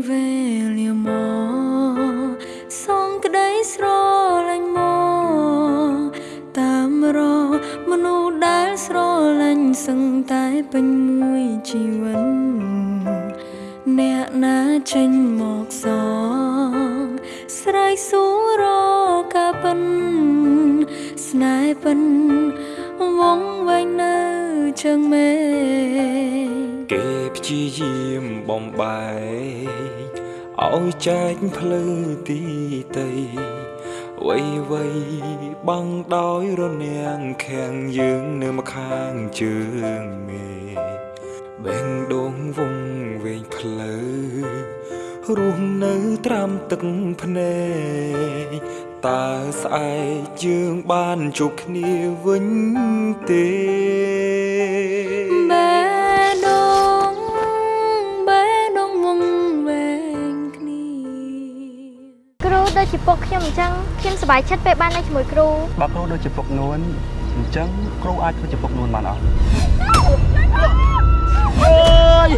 ពេលវេលាមកសងក្តីស្រលាញ់មកតាមរមនុស្សដែលស្រលាញ់សឹងតែពេញមួយជីវិតអ្នកណាចេញមកសងស្រ័យសួររកាពិនស្នេហ៍ពិនវងវែងនៅជើងមេគេព្យាយាមបំបែក ឲ្យចែកភ្លឺទីតីវៃវៃបាំងដោយរនាំងខាំងយើងនៅម្ខាងជើងមេបេងដងវងវែងផ្លូវរស់នៅត្រាំទឹកភ្នែកតើស្អែកយើងបានជួបគ្នាវិញទេ ដូចជាពុកខ្ញុំអញ្ចឹងខ្ញុំសប្បាយចិត្តពេលបាននៅជាមួយគ្រូបើគ្រូដូចជាពុកនួនអញ្ចឹងគ្រូអាចធ្វើជាពុកនួនបានអត់អើយ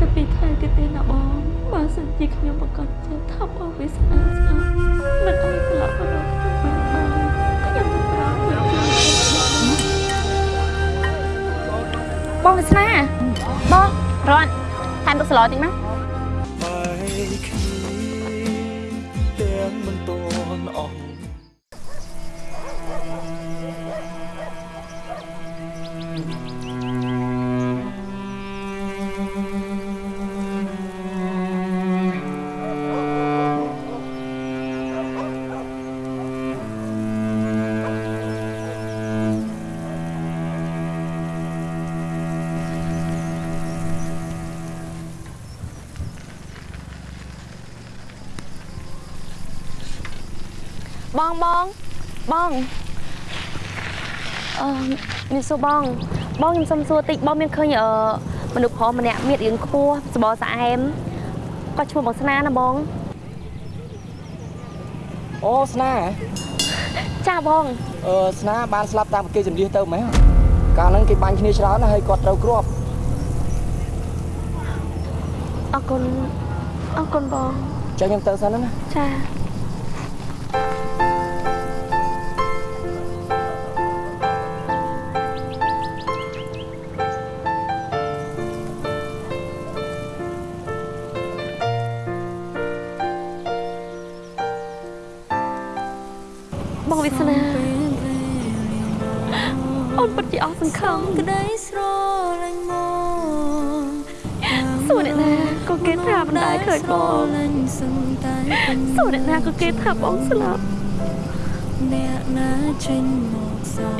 តែពីខែទៀតទេណាបងបើសិនជាខ្ញុំប្រកាសចិត្តថាបងវាស្អាតស្អាតមិនអោយត្រឡប់មករកខ្ញុំវិញបងខ្ញុំទៅប្រាប់បងវាសនាបងរត់ថែមទឹកស្លតិចមក បងបងបងអឺមានសួរបង បងខ្ញុំសុំសួរតិចបងមានឃើញអឺមនុស្សប្រុសម្នាក់មានរាងខ្ពស់សបរស្អែមគាត់ឈ្មោះបងស្នាណាបងអូស្នាចាបងអឺស្នាបានស្លាប់តាមប្រគេចម្លៀសទៅមែនកាលហ្នឹងគេបាញ់គ្នាច្រើនណាស់ហើយគាត់ត្រូវគ្រាប់អរគុណអរគុណបងចឹងខ្ញុំទៅសិនណាចា កណាក៏គេថាមិនដែលឃើញបងលាញ់សឹងតែពេញសួរអ្នកណាក៏គេថាបងស្លាប់អ្នកណាចេញមកសង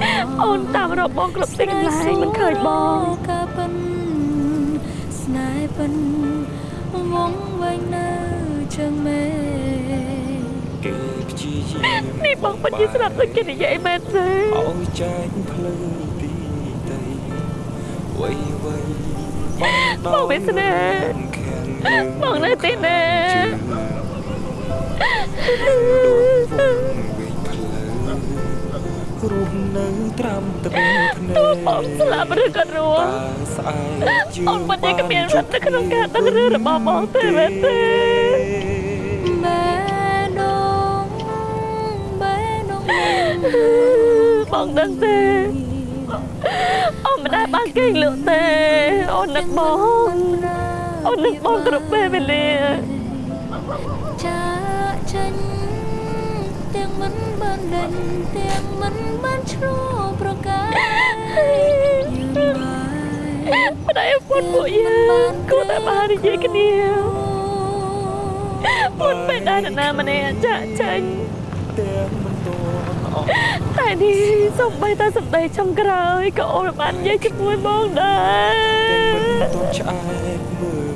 អូនតាមរកបងគ្រប់ទីកន្លែងមិនឃើញបងកាពិនស្នេហ៍ពិនវងវែងនៅជើងមេគេព្យាយាមនេះបងពិតជាស្លាប់ដូចគេនិយាយមែនទេឲ្យចែកភ្លឺទីតីវៃវៃបាំងដោយបងវាសនាខាំងយើង បងនៅទីណាជើងរស់នៅត្រាំទឹកភ្នែកបងស្លាប់ឬក៏រស់តើស្អែកជើងអូនពិតជាគ្មានសិទ្ធិនៅក្នុងការដឹងរឿងរបស់បងទេមែនទេបែដងបែដងបងដឹងទេអូនមិនដែលបានគេងលក់ទេអូននឹកបង អូននឹកបងគ្រប់ពេលវេលាចាចេញទាំងមិនបានដេញទាំងមិនបានឆ្លោះប្រកាយយើងបាយប្តីពុតពួកយើងគួរតែបាននិយាយគ្នាពុតពេលដែលនរណាម្នាក់ចាក់ចេញទាំងមិនតន់អស់តែនេះសំបីតែសម្ដីចុងក្រោយក៏អូនបាននិយាយជាមួយបងដែរទាំងមិនតន់ឆ្អែតមើលថែ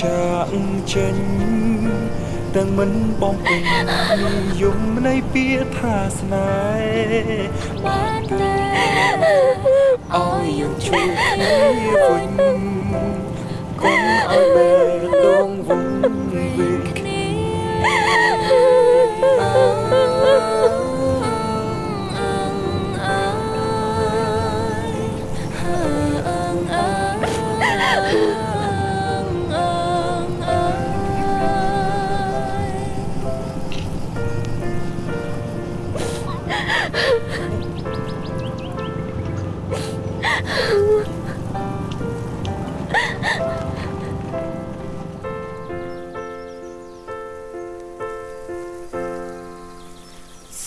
ចាក់ចេញទាំងមិនបងពេញនិយមនៃពាក្យថាស្នេហ៍បានតែឲ្យយើងជួបគ្នាវិញកុំឲ្យបែកដងវងវិញគ្នា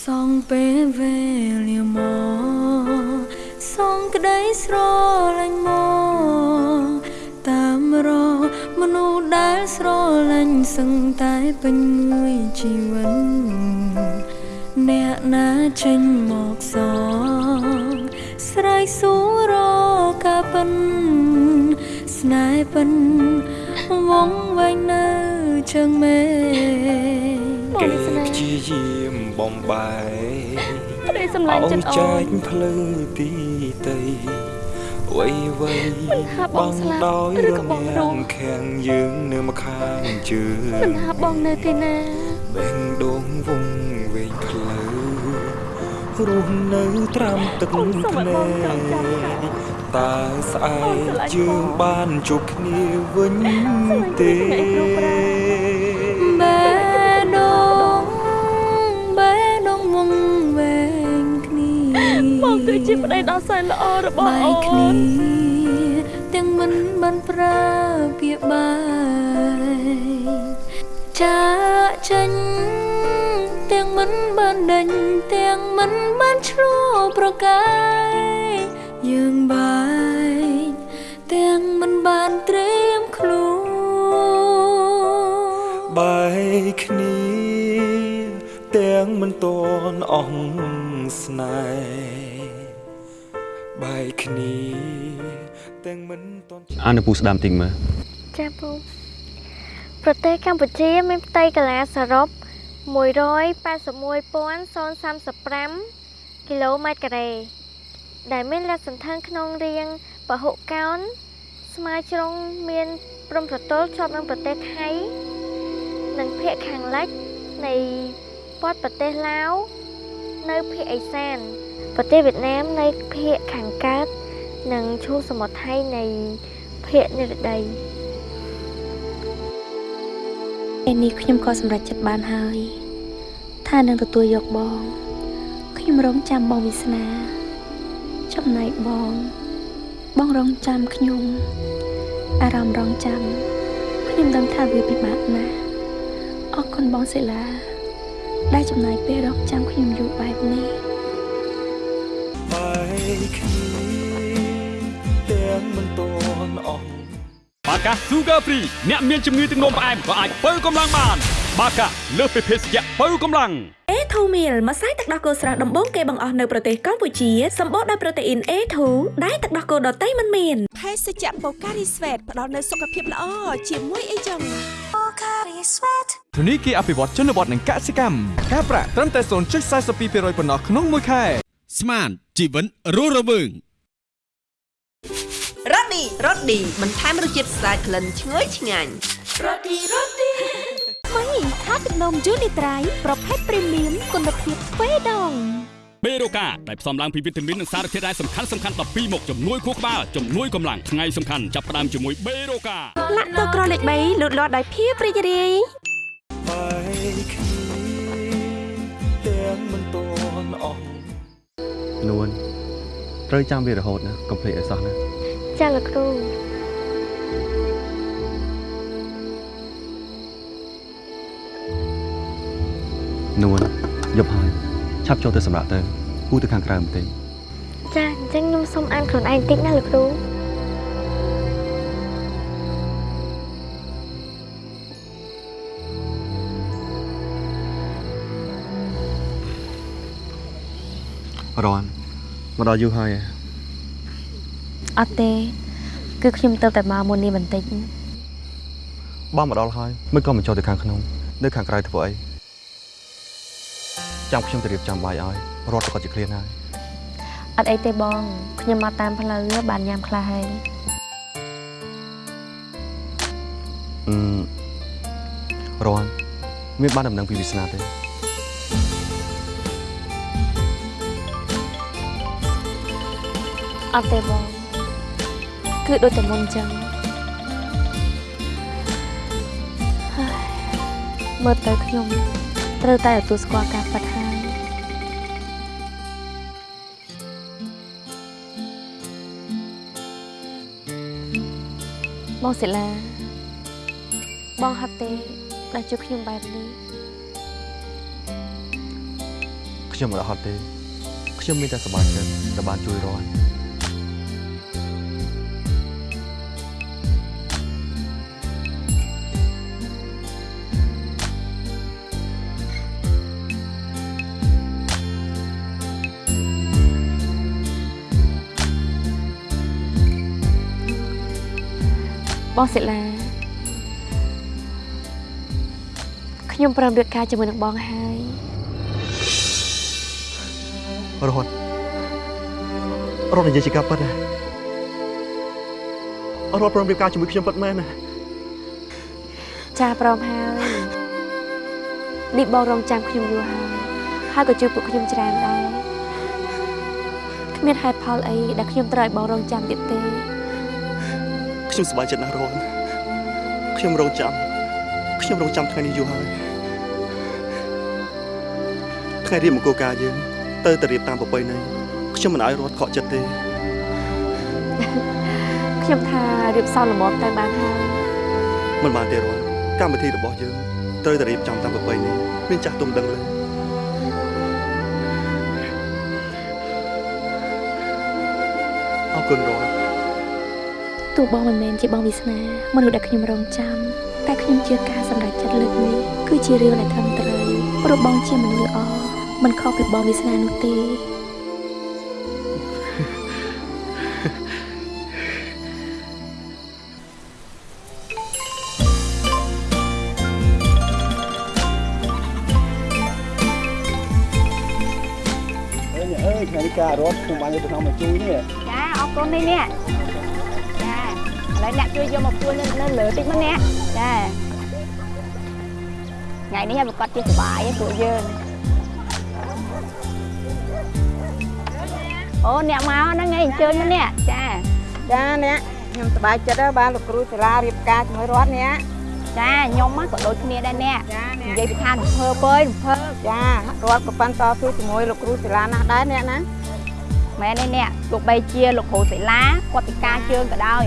សងពេលវេលាមកសងក្តីស្រលាញ់មកតាមរមនុស្សដែលស្រលាញ់សឹងតែពេញមួយជីវិត ណាចេញមកសងស្រ័យសួររកកាពិនស្នេហ៍ពិនវងវែងនៅជើងមេបងគេនេះស្នេហ៍ព្យាយាមបំបែកក្តីសម្លាញ់ឲ្យចិត្តអូចែនកភ្លឺទីតីវៃវៃថាបងស្លាប់ដោយឬរក៏បងរនាងងខាងយើងនៅម្ខាងជើមិនងថាបងនៅទីណាបេងដងវងវែងផ្លូវ រស់នៅត្រាំទឹកអូនសូមភ្នែឲ្យបងចងចាំថាកតើស្អែអូនកស្រឡាញ់យើងបងបានជួបគ្នាវិញទេស្រឡាញ់គ្នាគ្រប់ប្រាបេដងបេដងវងវែងគ្នាបងគឺជាប្តីដ៏សែនល្អរបស់បែអូកគ្នានទាំងមិនបានប្រើពាក្យបាយចាកចេញទាំង មិនបានដេញទាំងមិនបានឆ្លោះប្រកាយយើងបែកទាំងមិនបានត្រៀមខ្លួនបែកគ្នាទាំងមិនតន់អស់ស្នេហ៍បែកគ្នាទាំងមិនតន់អាននៅពូស្ដាំតិចមើលចាពូប្រទេសកម្ពុជាមានផ្ទៃកន្លាសរុប 181,035គីឡូម៉ែត្រការ៉េដែលមានលាតសន្ធឹងក្នុងរាងពហុកោណស្មើជ្រុងមានព្រំប្រទល់ជាប់នឹងប្រទេសថៃ និងភាគខាងលិចនៃព័ទ្ធប្រទេសឡាវនៅភាគឦសាន ប្រទេសវៀតណាមនៅភាគខាងកើត និងឈូងសមុទ្រថៃនៃភាគនិរតី ពេលនេះខ្ញុំក៏សម្រេចចិត្តបានហើយ ថានឹងទទួលយកបងខ្ញុំរងចាំបងវាសនា ចំណែកបង បងរងចាំខ្ញុំ អារម្មណ៍រងចាំខ្ញុំដឹងថាវាពិបាកណាស់អរគុណបងសិលា ដែលចំណាយពេលរងចាំខ្ញុំយូរបែបនេះបែក កា Sugar Free អ្នកមានជំងឺទឹកនោមផ្អែមក៏អាចបើកម្លាំងបាន បាកាលើសពីភេសជ្ជៈបើកម្លាំង A2 meal ម្សៅទឹកដោះគោស្រស់ដំបូងគេបង្អស់នៅប្រទេសកម្ពុជាសម្បូរដោយប្រូតេអ៊ីន A2 ដែលទឹកដោះគោដតៃមិនមានភេសជ្ជៈបូការីស្វេតផ្ដល់នូវសុខភាពល្អជាមួយអីចឹងធនីគារអភិវឌ្ឍជនបទនិងកសិកម្មការប្រាក់ត្រឹមតែ0.42%ប៉ុណ្ណោះក្នុងមួយខែស្មានជីវិតរស់រវើងរ៉ូ ឌីរ៉ូឌីបន្ថែមរសជាតិស្អាតក្លិនឈ្ងុយឆ្ងាញ់ថ្មីថាទឹកនំយូនីត្រៃប្រភេទព្រីមៀមគុណភាពទ្វេដងបេរូកាដែលផ្សំឡើងពីវីតាមីននិងសារធាតុរ៉ែសំខាន់សំខាន់12មុខជំនួយខួរក្បាលជំនួយកម្លាំងថ្ងៃសំខាន់ចាប់ផ្ដើមជាមួយបេរូកាលាក់ទៅក្រលេខ3លូតលាស់ដោយភាពរីករាយបែកគ្នាទាំងមិនតន់អស់នួនត្រូវចាំវារហូតណាកុំភ្លេចឲ្យសោះណា ចាលោកគ្រូនួនយប់ហើយឆាប់ចូលទៅសម្រាប់ទៅគូទៅខាងក្រៅបន្តិចចាអញ្ចឹងខ្ញុំសូមអានខ្លួនឯងតិចណាលោកគ្រូរាន់មកដល់យូរហើយហ៎ អត់ទេ គឺខ្ញុំទៅតែមកមុននេះបន្តិចបងមកដល់ហើយមិនក៏មិនចូលទៅខាងក្នុងនៅខាងក្រៅធ្វើអីចាំខ្ញុំទៅរៀបចំបាយឲ្យរត់ទៅក៏ជាឃ្លានហើយអត់អីទេបងខ្ញុំមកតាមផ្លូវបានញ៉ាំខ្លះហើយអឺរាន់មានបានដំណឹងពីវាសនាទេអត់ទេបង គឺដូចតែមុនអញ្ចឹងហើយមើលទៅខ្ញុំត្រូវតែទទួលស្គាល់ការប៉ັດហើយបងសិលាបងហត់ទេដែលជួបខ្ញុំបែបនេះខ្ញុំមិនអត់ហត់ទេ ខ្ញុំមានតែសប្បាយចិត្តដែលបានជួយរាន់ បងសិលាខ្ញុំព្រមរៀបការជាមួយនឹងបងហើយរត់រត់និយាយជាការពិតណារត់ព្រមរៀបការជាមួយខ្ញុំពិតមែនណាចាព្រមហើយនេះបងរងចាំខ្ញុំយូរហើយហើយក៏ជួយពួកខ្ញុំច្រើនដែរគ្មានហេតុផលអីដែលខ្ញុំត្រូវឲ្យបងរងចាំទៀតទេ ខ្ញុំសប្បាយចិត្តណាស់រត់ខ្ញុំរងចាំខ្ញុំរងចាំថ្ងៃនេះយូរហើយថ្ងៃរៀបមង្គលការយើងទៅតែរៀបតាមប្រពៃណីខ្ញុំមិនឲ្យរត់ខកចិត្តទេខ្ញុំថារៀបសំល្មមតែបានហើយមិនបានទេរត់កម្មវិធីរបស់យើងត្រូវតែរៀបចំតាមប្រពៃណីមានចាស់ទុំដឹងលើអ ទោះបងមិនមែនជាបងវាសនាមនុស្សដែលខ្ញុំរងចាំតែខ្ញុំជឿការសម្រេចចិត្តលើកនេះគឺជារឿងដែលត្រឹមត្រូវព្រោះបងជាមនុស្សល្អមិនខុសពីបងវាសនានោះទេអើយអើយថ្ងៃនេះការរត់ខ្ញុំបានយកទៅក្នុងមកជួយនេះចាអរគុណនេះនេះចាឥ ឡូវអ្នកជួយយកមកពួននៅនៅលើតិចមកអ្នកចាថ្ងៃនេះឲ្យប្រកាសជាសុបាយឯងពួកយើងអូអ្នកមកហ្នឹងឯងអញ្ជើញមកអ្នកចាចាអ្នកខ្ញុំសប្បាយចិត្តហើយបានលោកគ្រូសាលារៀបការជាមួយរដ្ឋអ្នកចាខ្ញុំក៏ដូចគ្នាដែរអ្នកនិយាយពីខាងរំភើបអើយរំភើបចារដ្ឋក៏ប៉ាន់តស៊ូជាមួយលោកគ្រូសាលាណាស់ដែរអ្នកណាមែនទេអ្នកទោះបីជាលោកគ្រូសិលាគាត់ពិការជើងក៏ដោយ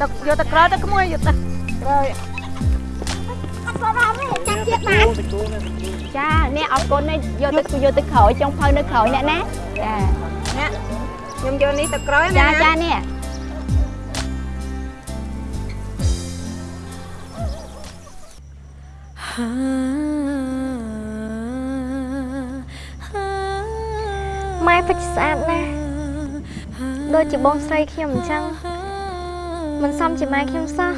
ទឹកយកទៅក្រោយទៅក្មួយយកទៅក្រោយអត់ក៏ដល់ទេចាក់ទៀតបានចាអ្នកអរគុណណាស់យកទៅយកទៅក្រោយចុងភៅនៅក្រោយអ្នកណាចាអ្នកខ្ញុំយកនេះទៅក្រោយណាចាចានេះម៉ែពិតស្អាតណាស់ដូចជាបងស្រីខ្ញុំអញ្ចឹង មិនសមជាម៉ែខ្ញុំសោះ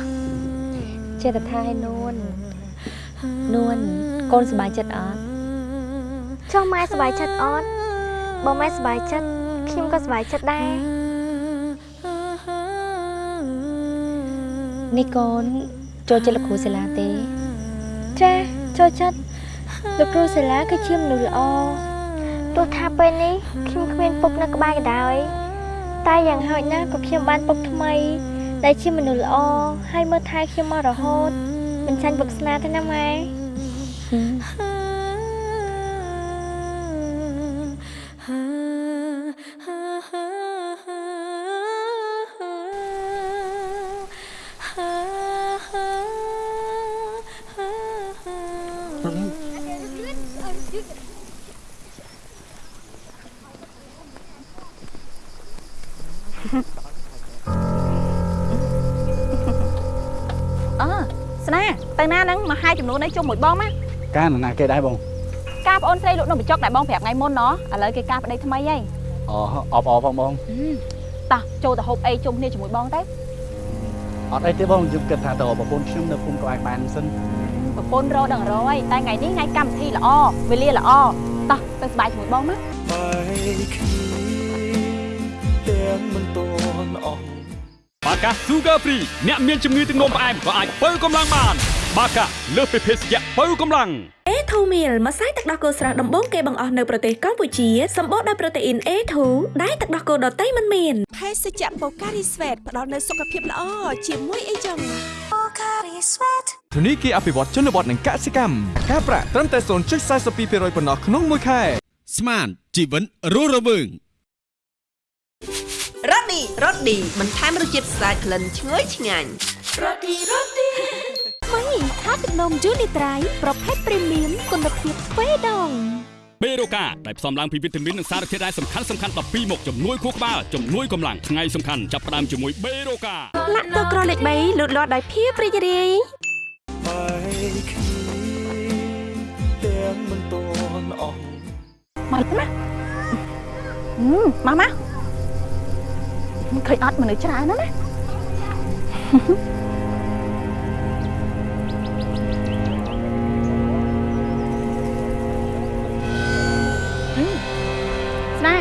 ចេះតែថាឲ្យនួននួនកូនសប្បាយចិត្តអត់ចុះម៉ែសប្បាយចិត្តអត់បើម៉ែសប្បាយចិត្តខ្ញុំក៏សប្បាយចិត្តដែរនេះកូនចូលចិត្តលោកគ្រូសាលាទេចាចូលចិត្តលោកគ្រូសាលាគឺជាមនុស្សល្អទោះថាពេលនេះខ្ញុំគ្មានពុកនៅក្បែរក៏ដោយតែយ៉ាងហោចណាស់ក៏ខ្ញុំបានពុកថ្មី ដែលជាមនុស្សល្អហើយមើលថែខ្ញុំមករហូតមិនចាញ់ពុកស្នាទេណាម៉ែ នួននេះជុំមួយបងមកការណាគេដែរបងការប្អូនស្រីលក់នំបញ្ចុកដែលបងប្រាប់ថ្ងៃមុនណោះឥឡូវគេការប្តីថ្មីហីអូអបអរផងបងតោះចូលទៅហូបអីជុំគ្នាជាមួយបងទៅអត់អីទេបងខ្ញុំគិតថាតើប្រពន្ធខ្ញុំនៅភូមិក្បែរបានសិនប្រពន្ធរដល់រយតែថ្ងៃនេះថ្ងៃកម្មវិធីល្អវេលាល្អតោះទៅសប្បាយជាមួយបងមកបាយគ្នាទាំងមិនតន់អស់បាកា Sugar Free អ្នកមានជំងឺទឹកនោមផ្អែមក៏អាចបើកម្លាំងបាន បាកាលើសពីភេសជ្ជៈបើកម្លាំង A2 meal ម្សៅទឹកដោះគោស្រស់ដំបូងគេបង្អស់នៅប្រទេសកម្ពុជាសម្បូរដោយប្រូតេអ៊ីន A2 ដែលទឹកដោះគោដតៃមិនមានភេសជ្ជៈបូការីស្វេតផ្ដល់នូវសុខភាពល្អជាមួយអីចឹងធនីគារអភិវឌ្ឍជនបទនិងកសិកម្មការប្រាក់ត្រឹមតែ0.42%ប៉ុណ្ណោះក្នុងមួយខែស្មានជីវិតរស់រវើងរ៉ូឌីរ៉ូឌីបន្ថែមរសជាតិស្អាតក្លិនឈ្ងុយឆ្ងាញ់រ៉ូឌីរ៉ូឌី ថ្មីថាទឹកនំយូនីត្រៃប្រភេទព្រីមៀមគុណភាពទ្វេដងបេរូកាដែលផ្សំឡើងពីវីតាមីននិងសារធាតុរ៉ែសំខាន់សំខាន់12មុខជំនួយខួរក្បាលជំនួយកម្លាំងថ្ងៃសំខាន់ចាប់ផ្ដើមជាមួយបេរូកាលាក់ទឹកក្រលេខ3លូតលាស់ដោយភាពរីករាយបាយគ្នាទាំងមិនតន់អស់មកណាហឹមមកមកឃើញអត់មនុស្សច្រើនណា ស់ណា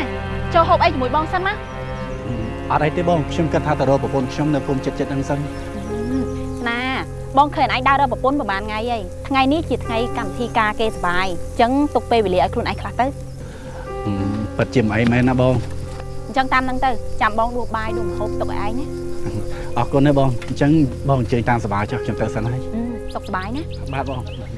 ជាមួយបងសិនណាអត់អីទេបងខ្ញុំគិតថាទៅរកប្រពន្ធខ្ញុំនៅភូមិចិត្តចិត្តហ្នឹងសិនណាបងឃើញឯងដើររកប្រពន្ធប្រហែលថ្ងៃហើយថ្ងៃនេះជាថ្ងៃកម្មវិធីការគេសបាយអញ្ចឹងទុកពេលវេលាឲ្យខ្លួនឯងខ្លះទៅពិតជាមិនអីមែនណាបងអញ្ចឹងតាមហ្នឹងទៅចាំបងដួសបាយដួសម្ហូបទុកឲ្យឯងណាអរគុណណាបងអញ្ចឹងបងអញ្ជើញតាមសប្បាយចុះខ្ញុំទៅសិនហើយអឺសុខសប្បាយណាបាទបងថ្ងៃ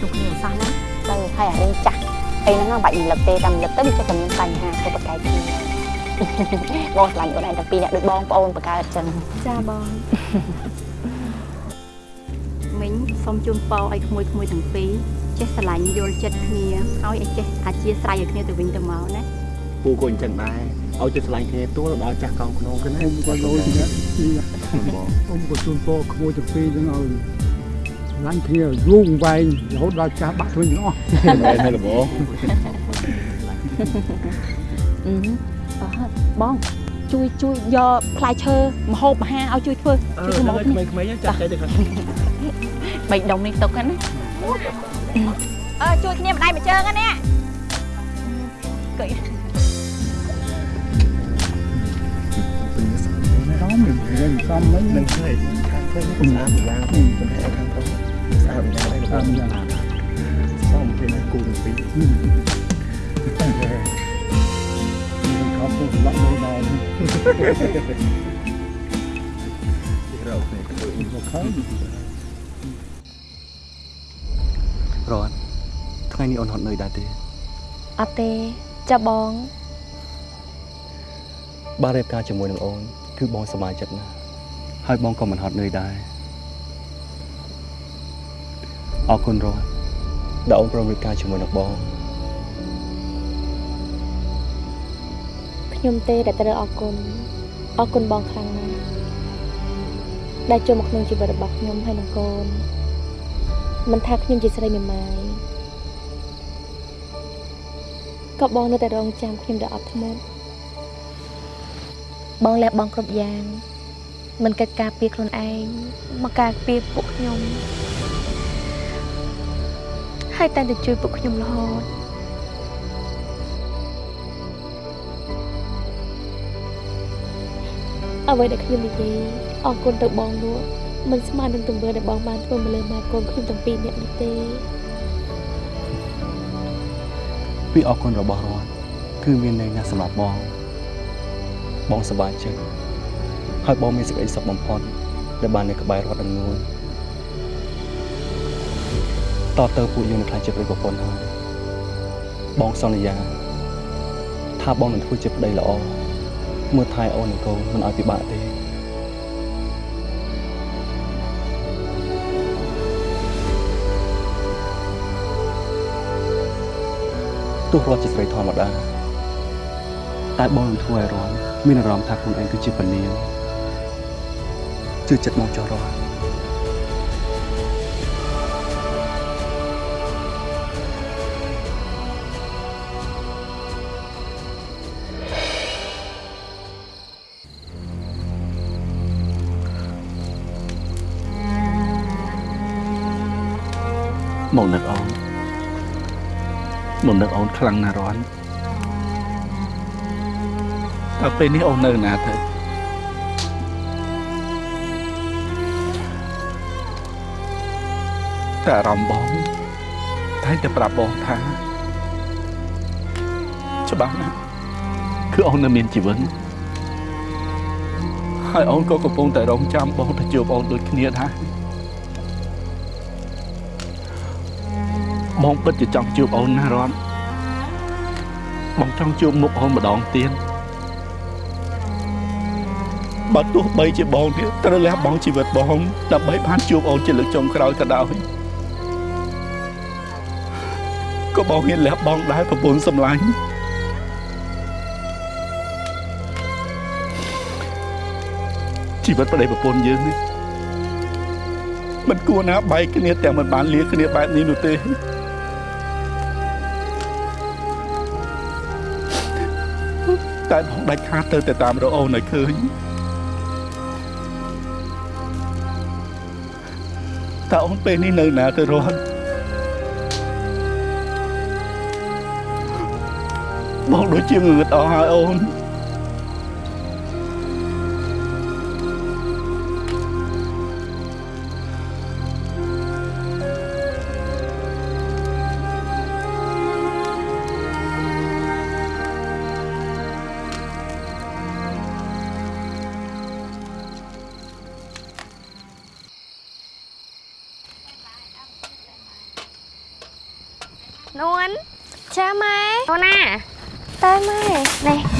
ឡើងក៏ដោយកុំឈ្លោះគ្នាឲ្យសោះណាទៅហើយអារឿងចាស់អីហ្នឹងមិនបាច់រំលឹកទេតែរំលឹកទៅវាចេះតែមានបញ្ហាធ្វើប្រកែកគ្នាបងឆ្លាញ់អូនឯងទាំងពីរអ្នកដូចបងប្អូនបង្កើតចឹងចាបងមិញសូមជូនពរឲ្យក្មួយក្មួយទាំងពីរចេះស្រឡាញ់យល់ចិត្តគ្នាហើយឲ្យចេះអធិស្ឋានឲ្យគ្នាទៅវិញទៅមកណាពូក៏អញ្ចឹងដែរឲ្យចិត្តឆ្លាញ់គ្នាទួលដល់ចាស់កោងខ្នងគ្នាខ្ញុំក៏ដូចគ្នាខ្ញុំក៏ជូនពរក្មួយទាំងពីរហ្នឹងឲ្យ ឡាញ់គ្នាយូរវែងរហូតដល់ចាស់បាក់ខ្លួនទាំងអស់មែនទេលោកបងអឺអើបងជួយជួយយកផ្លែឈើមហូបអាហារឲ្យជួយធ្វើជួយធ្វើមហូបនេះក្មេងៗចាស់ចេះទេខាងបីដុំនេះទុកហ្នឹងណាអើជួយគ្នាម្ដាយមួយជើងហ្នឹងណាកុយសំមិនសំមិននឹងឃើញខាងឃើញស្អាតម្យ៉ាងប៉ុន្តែខាងទៅស្អា តម្យ៉ាងដែរស្អាតម្យ៉ាងសំពេលគូទាំងពីរខ្ញុំខំទៅឡក់មើលដល់រកនេះទៅមកខំរត់ថ្ងៃនេះអូនហត់នឿយដែរទេអត់ទេចាបងបានរៀបការជាមួយនឹងអូនគឺបងសប្បាយចិត្តណាស់ហើយបងក៏មិនហត់នឿយដែរ អរគុណរត់ដែលអូនព្រមរៀបការជាមួយនឹងបងខ្ញុំទេដែលត្រូវអរគុណអរគុណបងខ្លាំងណាស់ដែលចូលមកក្នុងជីវិតរបស់ខ្ញុំហើយនឹងកូនមិនថាខ្ញុំជាស្រីមេម៉ាយក៏បងនៅតែរងចាំខ្ញុំដោយអត់ធ្មត់បងលះបង់គ្រប់យ៉ាង មិនកិច្ចការពារខ្លួនឯងមកការពារពួកខ្ញុំ ហើយតែងតែជួយពួកខ្ញុំរហូតអ្វីដែលខ្ញុំនិយាយអរគុណទៅបងនោះមិនស្មើនឹងទង្វើដែលបងបានធ្វើមកលើម៉ែកូនខ្ញុំទាំងពីរនាក់នេះទេពីអរគុណរបស់រត់គឺមានន័យណាស់សម្រាប់បង បងសប្បាយចិត្តហើយបងមានសេចក្តីសុខបំផុតដែលបាននៅក្បែររត់នឹងនួន តទៅពួកយើងនឹងខ្លាចជាប្តីប្រពន្ធហើយបងសន្យា ថាបងនឹងធ្វើជាប្តីល្អមើលថែអូននិងកូនមិនឲ្យពិបាកទេទោះរត់ជាស្រីធម្មតាតែបងនឹងធ្វើឲ្យរត់មានអារម្មណ៍ថាខ្លួនឯងគឺជាពនាងជឿចិត្តមកចោះរត់ មកនឹកអូនមកនឹកអូនខ្លាំងណាស់រាន់តើពេលនេះអូននៅណាទៅតែអារម្មណ៍បងតែតែប្រាប់បងថាច្បាស់ណាស់គឺអូននៅមានជីវិតហើយអូនក៏កំពុងតែរងចាំបងទៅជួបអូនដូចគ្នាដែរ បងពិតជាចង់ជួបអូនណាស់រត់បងចង់ជួបមុខអូនម្ដងទៀតបើទោះបីជាបងទៀតត្រូវលះបង់ជីវិតបងដើម្បីបានជួបអូនជាលើកចុងក្រោយក៏ដោយក៏បងហ៊ានលះបង់ដែរប្រពន្ធសម្លាញ់ជីវិតប្តីប្រពន្ធយើងនេះមិនគួរណាបែកគ្នាតែមិនបានលាគ្នាបែបនេះនោះទេ តែបងដាច់ខាតទៅតែតាមរកអូនឲ្យឃើញតើអូនពេលនេះនៅណាទៅរត់បងដូចជាងងឹតអស់ហើយអូននួ ម៉ែអូនណាតែម៉ែនេះរ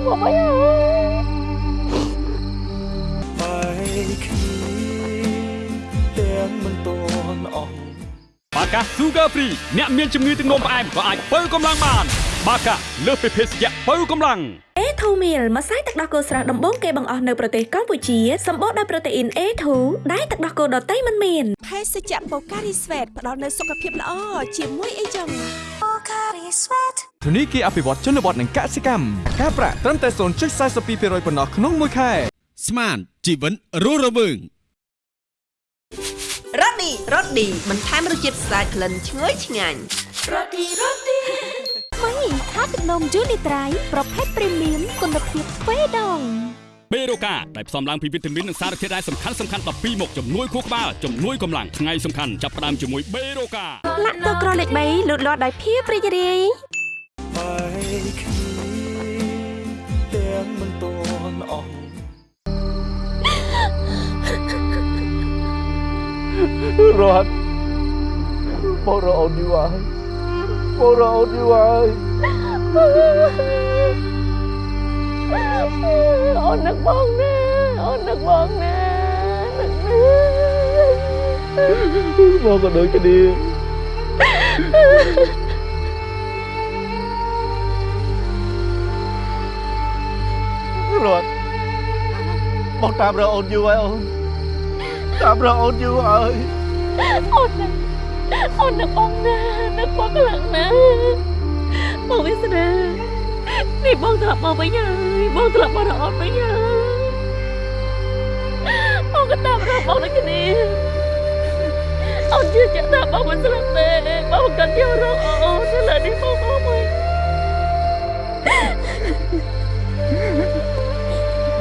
កអីហើយបែកគ្នាទាំងមិនតន់អស់បាកា Sugar Free អ្នកមានជំងឺទឹកនោមផ្អែមក៏អាចបើកម្លាំងបាន បាកាលើសពីភេសជ្ជៈបើកម្លាំង A2 meal ម្សៅទឹកដោះគោស្រស់ដំបូងគេបង្អស់នៅប្រទេសកម្ពុជាសម្បូរដោយប្រូតេអ៊ីន A2 ដែលទឹកដោះគោដតៃមិនមានភេសជ្ជៈបូការីស្វេតផ្ដល់នូវសុខភាពល្អជាមួយអីចឹងធនីគារអភិវឌ្ឍជនបទនិងកសិកម្មការប្រាក់ត្រឹមតែ0.42%ប៉ុណ្ណោះក្នុងមួយខែស្មានជីវិតរស់រវើងរ៉ូឌីរ៉ូឌីបន្ថែមរសជាតិស្អាតក្លិនឈ្ងុយឆ្ងាញ់រ៉ូឌីរ៉ូឌី ថ្មីខាទឹកនំយូនីត្រៃប្រភេទព្រីមៀមគុណភាពទ្វេដងបេរូកាដែលផ្សំឡើងពីវីតាមីននិងសារធាតុរ៉ែសំខាន់សំខាន់12មុខជំនួយខួរក្បាលជំនួយកម្លាំងថ្ងៃសំខាន់ចាប់ផ្ដើមជាមួយបេរូកាលាក់ទឹកក្រលេខ3លូតលាស់ដោយភាពរីករាយបែកគ្នាទាំងមិនតន់អស់រត់បងរកអូនយូរហើយ បងរកអូនយូរហើយអូននឹកបងណាអូននឹកបងណានឹកណាបងក៏ដូចគ្នារត់បងតាមរកអូនយូរហើយអូនតាមរកអូនយូរហើយអូននឹក អូននឹកបងណានឹកបងខ្លាំងណាស់បងវាសនានេះបងត្រឡប់មកវិញហើយបងត្រឡប់មករកអូនវិញហើយបងក៏តាមរកបងដូចគ្នាអូនជឿជាក់ថាបងមិនស្លាប់ទេបងក៏យករកអូនទៅលើនេះបងមកវិញ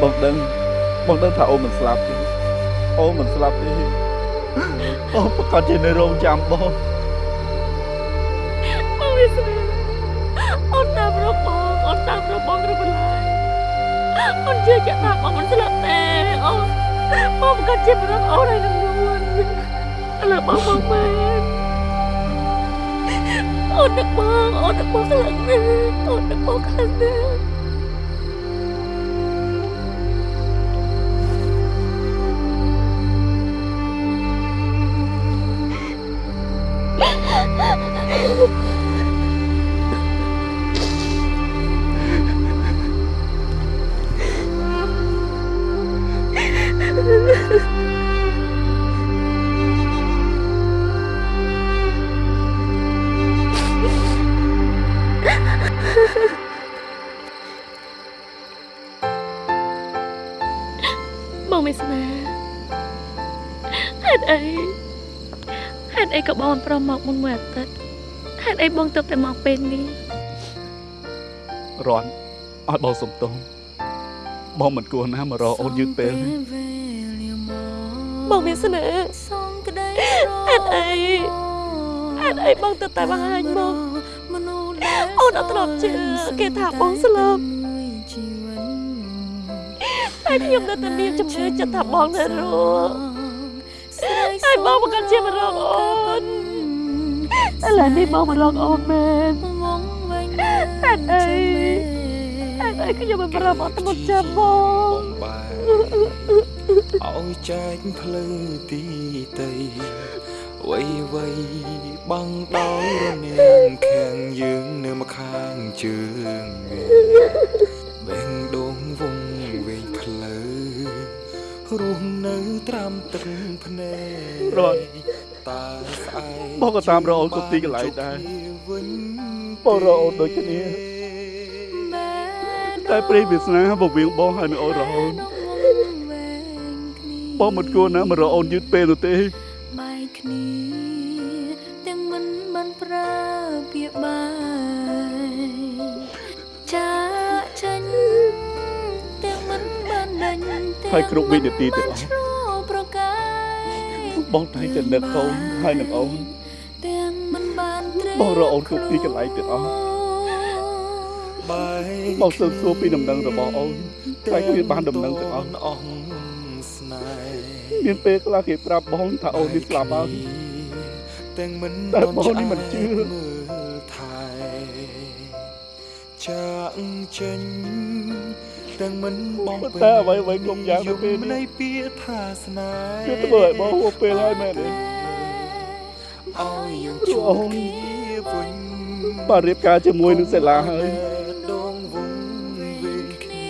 បងដឹងបងដឹងថាអូនមិនស្លាប់ទេអូនមិនស្លាប់ទេ អូនប្រកាសជានៅរងចាំបងបងវាស្នាអូនតាមរកបងអូនតាមរកបងឬបន្លាយអូនជឿជាក់ថាបងមិនស្លាប់ទេអូនបងប្រកាសជារកអូនហើយនឹងនួនឥឡូវបងមកមែនអូននឹកបងអូននឹកបងខ្លាំងណាស់អូននឹកបងខ្លាំងណាស់ ហេតុអីហេតុអីក៏បងមិនព្រមមកមុនមួយអាទិត្យហេតុអីបងទៅតែមកពេលនេះរន់ឲ្យបងសុំទោសបបងមិនគួរណាមករកអូនយឺតពេលទេបងវាសនាហេតុអីហេតុអីបងទៅតែបង្ហាញមកអូនអត់ធ្លាប់ជឿគេថាបងស្លាប់ហើយខ្ញុំនៅតែមានជំនឿចិត្តថាបងនៅរស់ ហើយបងមិនកាន់ជាមករកអូនឥឡូវនេះបងមករកអូនមែនហេតុអីហេតុអីខ្ញុំមិនប្រមអត់មុតចាំបងឲ្យចែកភ្លឺទីតីវៃវៃបាំងដោយរនាងខាងយើងនៅម្ខាងជើងបេង រស់នៅត្រាំទឹកភ្នែករត់តើស្អែកបងក៏តាមរកអូនគ្រប់ទីកន្លែងដែរបងរកអូនដូចគ្នាតែព្រេងវាសនាបវៀងបងហើយនឹងអូនរហូតបងមិនគួរណាមករកអូនយឺតពេលនោះទេបែកគ្នាទាំងមិនបានប្រើពាក្យបាយ ហើយគ្រប់វិនាទីទាំងអស់ឆ្លោប្រកាយបងតែងតែនឹកកូនហើយនឹងអូនទាំងមិនបានត្រេកបងរកអូនគ្រប់ទីកន្លែងទាំងអស់បែកបងសើសួរពីដំណឹងរបស់អូនតែគ្មានបានដំណឹងទាំងអស់អស់ស្នេហ៍មានពេលខ្លះគេប្រាប់បងថាអូននេះស្លាប់ហើយទាំងមិនតែបងនេះមិនជឿមើលថែចាក់ចេញ ទាំងមិនបងតែអ្វីអ្វីគ្រប់យ៉ាងនៅពេលនេះនៃពាក្យថាស្នេហ៍គឺធ្វើឲ្យបងហួសពេលហើយមែនទេឲ្យយើងជួបគ្នាវិញបាទរៀបការជាមួយនឹងសេឡាហើយដងវងវែងគ្នា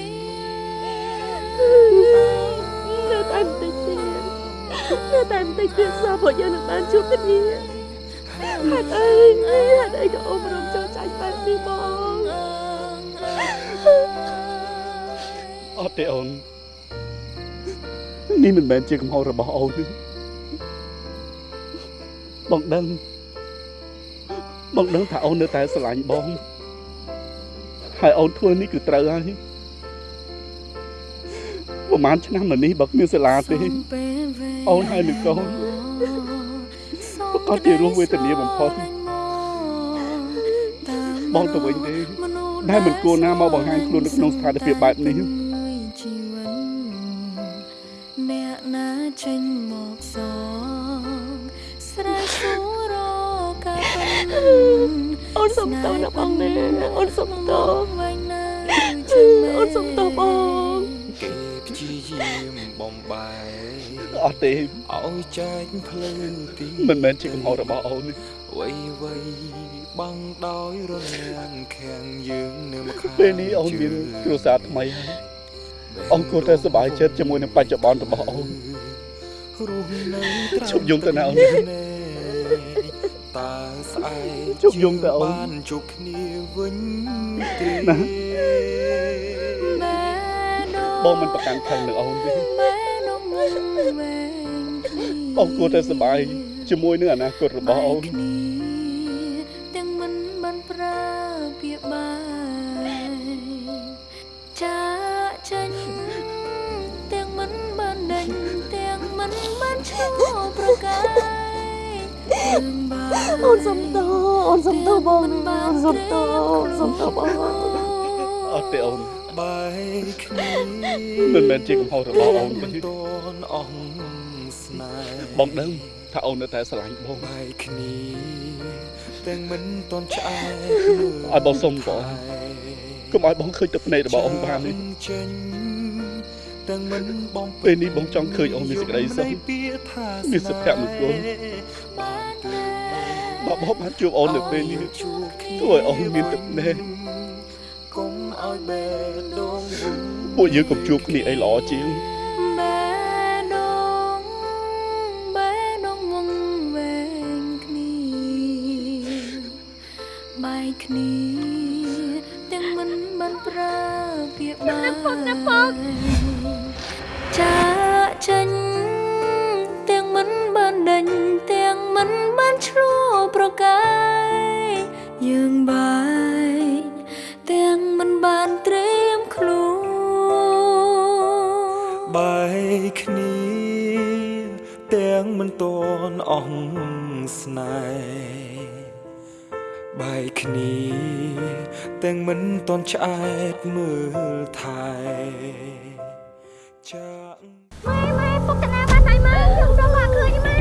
នៅតែបន្តិចទៀតនៅតែបន្តិចទៀតសោះព្រោះយើងនឹងបានជួបគ្នាហេតុអីហេតុអីក៏អូនរំចោលចាញ់បែបនេះបង អត់ទេអូននេះមិនមែនជាកំហុសរបស់អូនទេបងដឹងបងដឹងថាអូននៅតែស្រឡាញ់បងហើយអូនធ្វើនេះគឺត្រូវហើយប្រហែលឆ្នាំមកនេះបើគ្មានសាលាទេអូនហើយនឹងកូនប្រកាសជារស់វេទនាបំផុតបងទៅវិញទេដែលមិនគួរណាមកបង្ហាញខ្លួននៅក្នុងស្ថានភាពបែបនេះ ចេញមកសងស្រែកសួររកការពិនអូនសុំទោសណាបងណាអូនសុំទោសវិញណាអូនសុំទោសបងគេព្យាយាមបំបែកអត់ទេឲ្យចែកភ្លឺទីមិនមែនជាកំហុសរបស់អូនទេវៃវៃបាំងដោយរនាងខាងយើងនៅម្ខាងពេលនេះអូនមានគ្រួសារថ្មីហើយអូនគួរតែសប្បាយចិត្តជាមួយនឹងបច្ចុប្បន្នរបស់អូន រស់នៅត្រាំជប់យំទៅណាអូនតើស្អែកជប់យំទៅអូនបានជួបគ្នាវិញទេណាបងមិនប្រកាន់ខឹងនឹងអូនទេអូនគួរតែសប្បាយជាមួយនឹងអនាគតរបស់អូនទាំងមិនបានប្រើពាក្យបាយចាចាញ់ទាំងមិនបានដេញទាំងមិន បានឆ្លោប្រកាយរឿងបាអូនសុំទោសអូនសុំទោសបងណាអូនសុំទោសអូនសុំទោសបងអត់ទេអូនបែកគ្នាមិនមែនជាកំហុសរបស់អូនមិនទេតនអស់ស្នេហ៍បងដឹងថាអូននៅតែស្រឡាញ់បងបែកគ្នាទាំងមិនតន់ឆ្អែតឲ្យបងសុំបងកុំឲ្យបងឃើញទឹកភ្នែករបស់អូនបានទេចេញ ទាំងមិនបងពេលនេះបងចង់ឃើញអូនមានសេចក្តីសុខពាក្យថាមានសុភមង្គលបើបងបានជួបអូននៅពេលនេះធ្វើឲ្យអូនមានទឹកភ្នែកកុំឲ្យបេះដូងវងពួកយើងកុំជួបគ្នាអីល្អជាងបេះដូងបេះដូងវងវែងគ្នាបែកគ្នាទាំងមិនបានប្រើពាក្យបាយចា កាយយើងបាយទាំងមិនបានត្រៀមខ្លួនបាយគ្នាទាំងមិនតន់អស់ស្នេហ៍បាយគ្នាទាំងមិនតន់ឆ្អែតមើលថែចាម៉ែម៉ែពុកតាណាបានហើយម៉ែខ្ញុំរកមកឃើញម៉ែ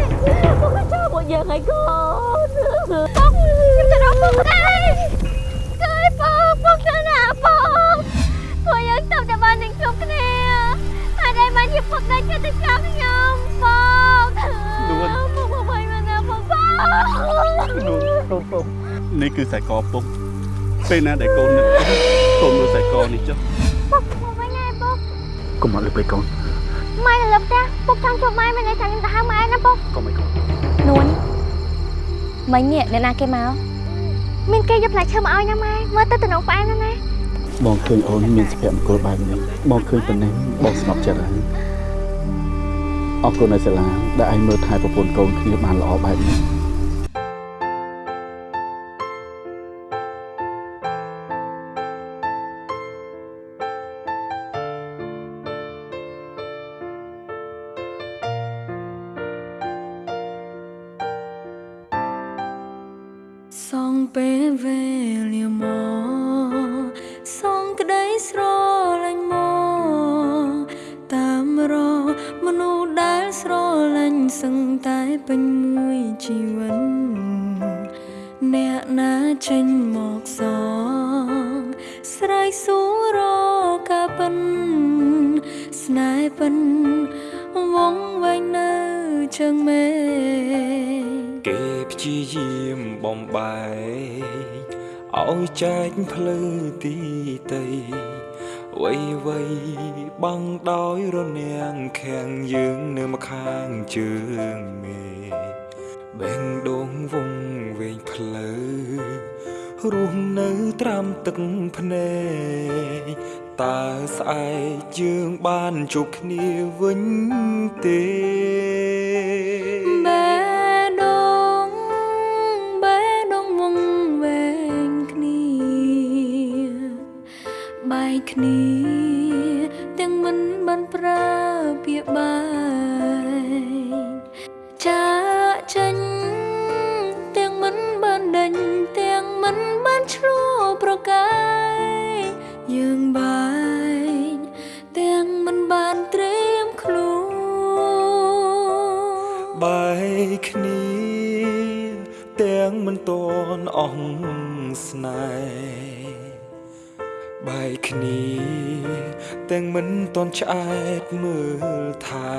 ពុកក៏ចូលពួកយើងហើយកូន ពុកខ្ញុំទៅរកពុកដែរគឺពុកពុកតាណាពុកពួកយើងទៅតែបាននឹងជួបគ្នាហើយតែបានជាពុកដែរចិត្តទៅចាំខ្ញុំពុកនួនពុកពុកមិនណាពុកពុកនួនកូនពុកនេះគឺខ្សែកពុកពេលណាដែលកូននឹកកូនមើលខ្សែកនេះចុះពុកមកវិញហើយពុកកុំអត់លើពេកកូនម៉ែនៅលើផ្ទះពុកចង់ជួបម៉ែមានន័យថាខ្ញុំទៅហៅម៉ែណាពុកកុំឲ្យកូននួន មិញនេះអ្នកណាគេមកមានគេយកផ្លែឈើមកឲ្យណាម៉ែមើលទៅតំណងផ្អែមណាស់ណាបងឃើញអូនមានសុភមង្គលបែបនេះបងឃើញប៉ុណ្ណេះបងស្ងប់ចិត្តហើយអរគុណឲ្យសាលាដែលឯងមើលថែប្រពន្ធកូនគ្នាបានល្អបែបនេះ ពេលវេលាមកសងក្តីស្រលាញ់មកតាមរកមនុស្សដែលស្រលាញ់សឹងតែពេញមួយជីវិតអ្នកណាចេញមកសងស្រ័យសួររកការពិនស្នេហ៍ពិនវងវែងនៅជើងមេឃគេព្យាយាមបំបែក ឲ្យចែកផ្លូវទីតីវៃវៃបាំងដោយរនាំងខាំងយើងនៅម្ខាងជើងមេបេងដងវងវែងផ្លូវរស់នៅត្រាំទឹកភ្នែកតើស្អែកយើងបានជួបគ្នាវិញទេ បែកគ្នា ទាំងមិនបានប្រើពាក្យបាយចាកចេញទាំងមិនបានដេញទាំងមិនបានឆ្លោះប្រកាយយើងបែកទាំងមិនបានត្រៀមខ្លួនបែកគ្នាទាំងមិនតន់អស់ស្នេហ៍ បែកគ្នា ទាំងមិនតន់ឆ្អែតមើលថែ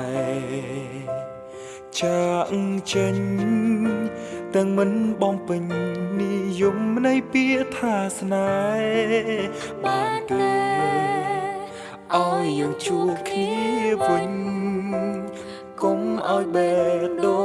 ចាក់ចេញទាំងមិនបំពេញនិយមនៃពាក្យថាស្នេហ៍បានទេឲ្យយើងជួបគ្នាវិញកុំឲ្យបេះដូ